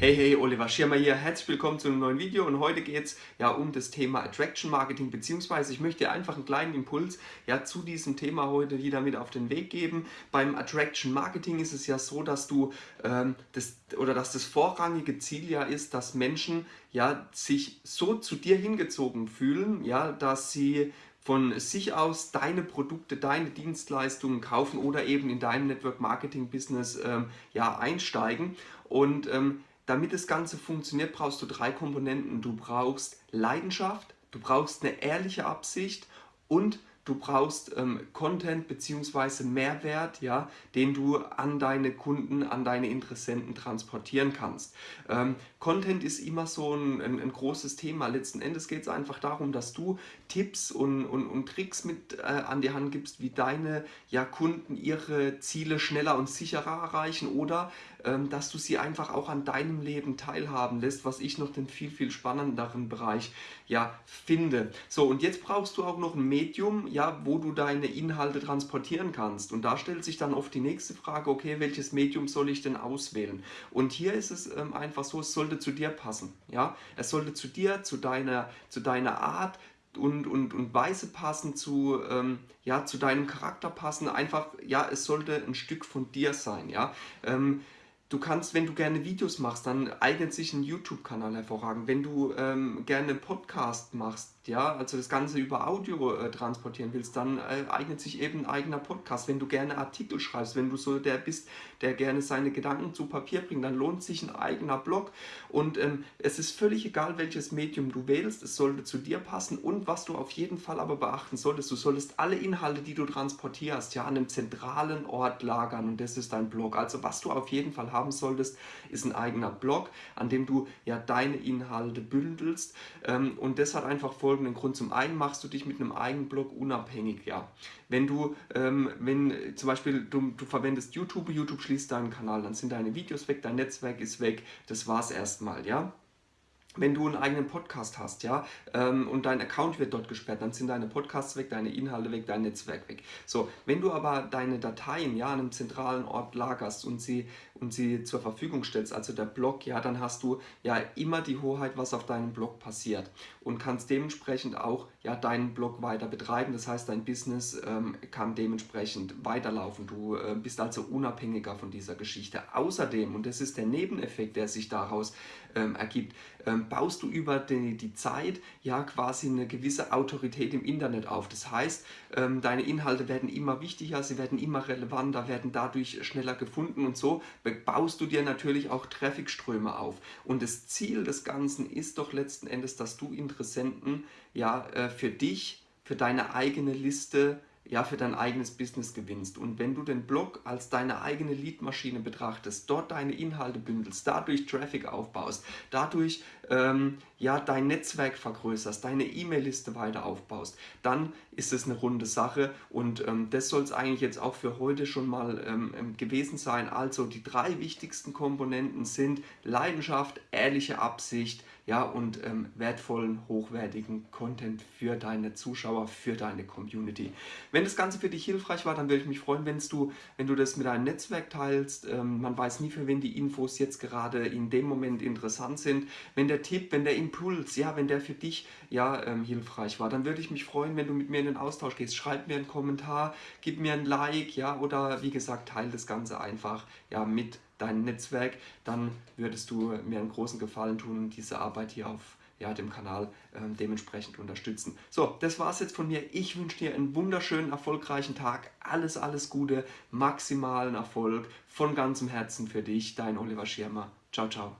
Hey, hey, Oliver Schirmer hier, herzlich willkommen zu einem neuen Video und heute geht es ja um das Thema Attraction Marketing, beziehungsweise ich möchte dir einfach einen kleinen Impuls ja zu diesem Thema heute wieder mit auf den Weg geben. Beim Attraction Marketing ist es ja so, dass du ähm, das oder dass das vorrangige Ziel ja ist, dass Menschen ja sich so zu dir hingezogen fühlen, ja, dass sie von sich aus deine Produkte, deine Dienstleistungen kaufen oder eben in deinem Network Marketing Business ähm, ja, einsteigen. Und ähm, damit das Ganze funktioniert, brauchst du drei Komponenten. Du brauchst Leidenschaft, du brauchst eine ehrliche Absicht und du brauchst ähm, Content bzw. Mehrwert, ja, den du an deine Kunden, an deine Interessenten transportieren kannst. Ähm, Content ist immer so ein, ein, ein großes Thema. Letzten Endes geht es einfach darum, dass du Tipps und, und, und Tricks mit äh, an die Hand gibst, wie deine ja, Kunden ihre Ziele schneller und sicherer erreichen oder dass du sie einfach auch an deinem Leben teilhaben lässt, was ich noch den viel, viel spannenderen Bereich ja, finde. So, und jetzt brauchst du auch noch ein Medium, ja, wo du deine Inhalte transportieren kannst. Und da stellt sich dann oft die nächste Frage, okay, welches Medium soll ich denn auswählen? Und hier ist es ähm, einfach so, es sollte zu dir passen. Ja? Es sollte zu dir, zu deiner, zu deiner Art, und, und, und Weise passen, zu, ähm, ja, zu deinem Charakter passen. Einfach, ja, es sollte ein Stück von dir sein. Ja? Ähm, Du kannst, wenn du gerne Videos machst, dann eignet sich ein YouTube-Kanal hervorragend. Wenn du ähm, gerne Podcast machst, ja, also das Ganze über Audio äh, transportieren willst, dann äh, eignet sich eben ein eigener Podcast. Wenn du gerne Artikel schreibst, wenn du so der bist, der gerne seine Gedanken zu Papier bringt, dann lohnt sich ein eigener Blog. Und ähm, es ist völlig egal, welches Medium du wählst, es sollte zu dir passen. Und was du auf jeden Fall aber beachten solltest, du solltest alle Inhalte, die du transportierst, ja, an einem zentralen Ort lagern und das ist dein Blog. Also was du auf jeden Fall haben solltest, ist ein eigener Blog, an dem du ja deine Inhalte bündelst. Ähm, und das hat einfach folgenden Grund. Zum einen machst du dich mit einem eigenen Blog unabhängig. Ja. Wenn du, ähm, wenn zum Beispiel du, du verwendest YouTube, YouTube schließt deinen Kanal, dann sind deine Videos weg, dein Netzwerk ist weg, das war's erstmal. Ja wenn du einen eigenen Podcast hast, ja, ähm, und dein Account wird dort gesperrt, dann sind deine Podcasts weg, deine Inhalte weg, dein Netzwerk weg. So, wenn du aber deine Dateien, ja, an einem zentralen Ort lagerst und sie, und sie zur Verfügung stellst, also der Blog, ja, dann hast du ja immer die Hoheit, was auf deinem Blog passiert und kannst dementsprechend auch ja, deinen Blog weiter betreiben. Das heißt, dein Business ähm, kann dementsprechend weiterlaufen. Du äh, bist also unabhängiger von dieser Geschichte. Außerdem, und das ist der Nebeneffekt, der sich daraus ähm, ergibt, ähm, baust du über die, die, Zeit ja quasi eine gewisse Autorität im Internet auf. Das heißt, ähm, deine Inhalte werden immer wichtiger, sie werden immer relevanter, werden dadurch schneller gefunden und so baust du dir natürlich auch Trafficströme auf. Und das Ziel des Ganzen ist doch letzten Endes, dass du Interessenten ja äh, für dich, für deine eigene Liste ja, für dein eigenes Business gewinnst. Und wenn du den Blog als deine eigene Leadmaschine betrachtest, dort deine Inhalte bündelst, dadurch Traffic aufbaust, dadurch ähm, ja, dein Netzwerk vergrößerst, deine E-Mail-Liste weiter aufbaust, dann ist es eine runde Sache und ähm, das soll es eigentlich jetzt auch für heute schon mal ähm, ähm, gewesen sein. Also die drei wichtigsten Komponenten sind Leidenschaft, ehrliche Absicht, ja, und ähm, wertvollen, hochwertigen Content für deine Zuschauer, für deine Community. Wenn das Ganze für dich hilfreich war, dann würde ich mich freuen, wenn du, wenn du das mit deinem Netzwerk teilst. Ähm, man weiß nie, für wen die Infos jetzt gerade in dem Moment interessant sind. Wenn der Tipp, wenn der Impuls, ja, wenn der für dich ja ähm, hilfreich war, dann würde ich mich freuen, wenn du mit mir in den Austausch gehst. Schreib mir einen Kommentar, gib mir ein Like, ja, oder wie gesagt, teile das Ganze einfach ja, mit dein Netzwerk, dann würdest du mir einen großen Gefallen tun und diese Arbeit hier auf ja, dem Kanal äh, dementsprechend unterstützen. So, das war es jetzt von mir. Ich wünsche dir einen wunderschönen, erfolgreichen Tag. Alles, alles Gute, maximalen Erfolg von ganzem Herzen für dich. Dein Oliver Schirmer. Ciao, ciao.